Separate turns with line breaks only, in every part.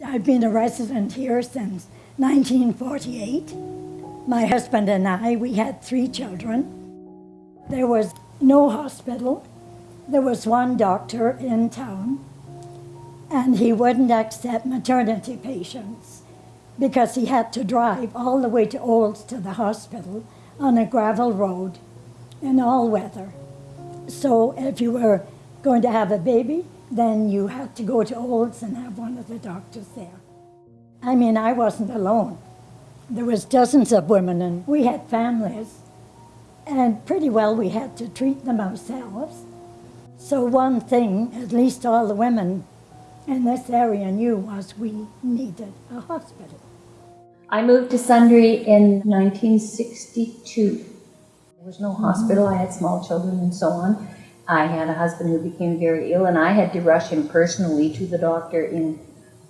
I've been a resident here since 1948. My husband and I, we had three children. There was no hospital. There was one doctor in town, and he wouldn't accept maternity patients because he had to drive all the way to Olds to the hospital on a gravel road in all weather. So if you were going to have a baby, then you had to go to Olds and have one of the doctors there. I mean, I wasn't alone. There was dozens of women, and we had families, and pretty well we had to treat them ourselves. So one thing, at least all the women in this area knew, was we needed a hospital.
I moved to Sundre in 1962. There was no hospital. I had small children and so on. I had a husband who became very ill, and I had to rush him personally to the doctor in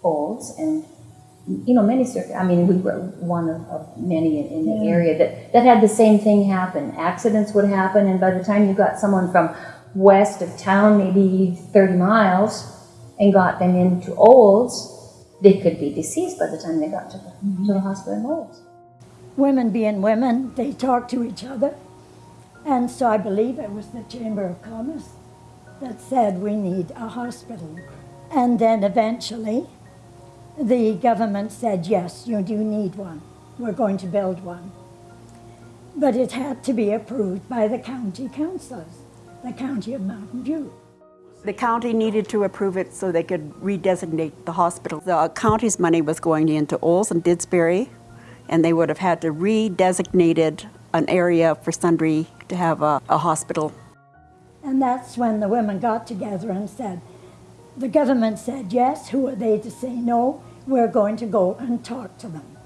Olds. And, you know, many circuit, I mean, we were one of, of many in, in the
Yeah.
area that, that had the same thing happen. Accidents would happen, and by the time you got someone from west of town, maybe 30 miles, and got them into Olds, they could be deceased by the time they got to the, to the mm-hmm. hospital in Olds.
Women being women, they talked to each other. And so I believe it was the Chamber of Commerce that said we need a hospital. And then eventually, the government said, yes, you do need one. We're going to build one. But it had to be approved by the county councillors, the county of Mountain View.
The county needed to approve it so they could redesignate the hospital. The county's money was going into Olds and Didsbury, and they would have had to redesignated an area for Sundre to have a, a hospital.
And that's when the women got together and said, the government said yes, who are they to say no? We're going to go and talk to them.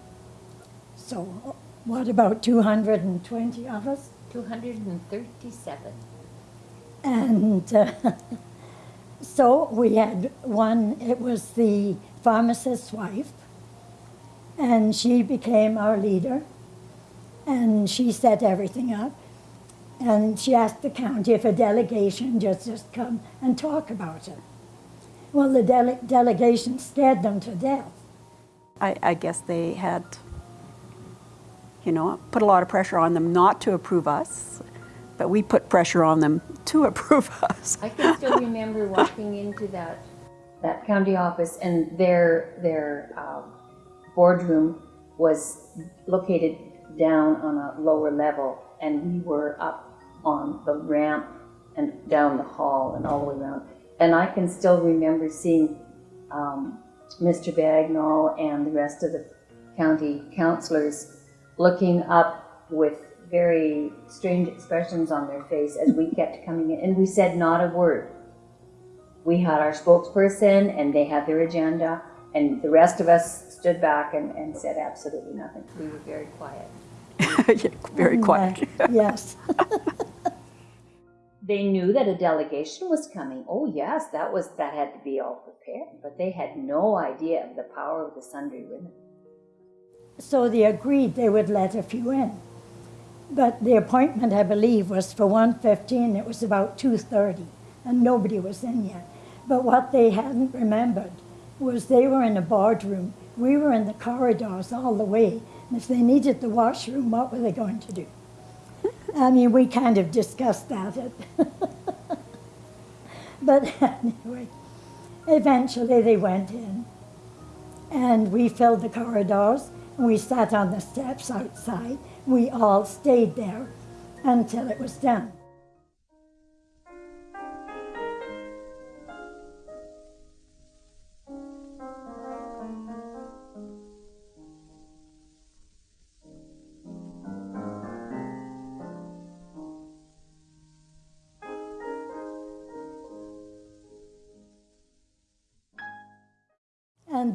So what about 220 of us?
237.
And uh, so we had one, it was the pharmacist's wife, and she became our leader, and she set everything up. And she asked the county if a delegation just, just come and talk about it. Well, the dele- delegation scared them to death.
I, I guess they had, you know, put a lot of pressure on them not to approve us, but we put pressure on them to approve us.
I can still remember walking into that, that county office and their, their um, boardroom was located down on a lower level and we were up on the ramp and down the hall and all the way around. And I can still remember seeing um, Mr. Bagnall and the rest of the county councillors looking up with very strange expressions on their face as we kept coming in, and we said not a word. We had our spokesperson, and they had their agenda, and the rest of us stood back and, and said absolutely nothing. We were very quiet.
Yeah, Very quiet.
Yes.
They knew that a delegation was coming. Oh yes, that was that had to be all prepared, but they had no idea of the power of the Sundre women.
So they agreed they would let a few in. But the appointment, I believe, was for 1.15. It was about 2.30, and nobody was in yet. But what they hadn't remembered was they were in a boardroom. We were in the corridors all the way. And if they needed the washroom, what were they going to do? I mean, we kind of discussed that. but anyway, eventually they went in and we filled the corridors and we sat on the steps outside. We all stayed there until it was done.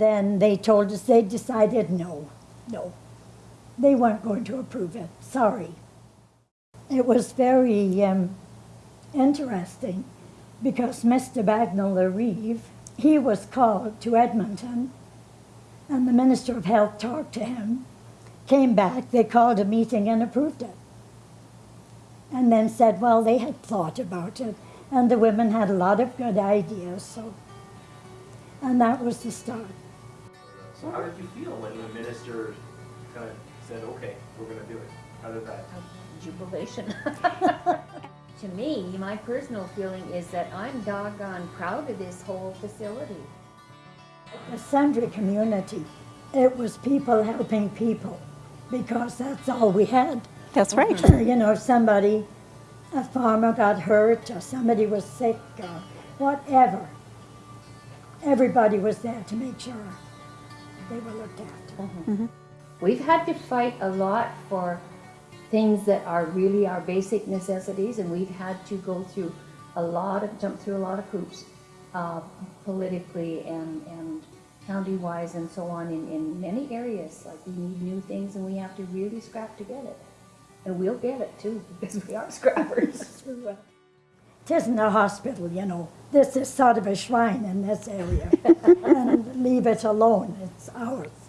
Then they told us they decided no, no. They weren't going to approve it. Sorry. It was very um, interesting because Mr. Bagnall Reeve, he was called to Edmonton, and the Minister of Health talked to him, came back, they called a meeting and approved it. And then said, well, they had thought about it, and the women had a lot of good ideas, so. And that was the start.
So how did you feel when the minister kind of said, okay, we're gonna do it? How did that?
jubilation. to me, my personal feeling is that I'm doggone proud of this whole facility.
The Sundre community, it was people helping people because that's all we had.
That's right.
Uh, you know, if somebody, a farmer got hurt or somebody was sick or whatever, everybody was there to make sure they were looked after.
We've had to fight a lot for things that are really our basic necessities, and we've had to go through a lot of, jump through a lot of hoops, uh, politically and, and county-wise and so on in, in many areas. Like we need new things and we have to really scrap to get it. And we'll get it too, because we are scrappers.
It isn't a hospital, you know. This is sort of a shrine in this area. and leave it alone, it's ours.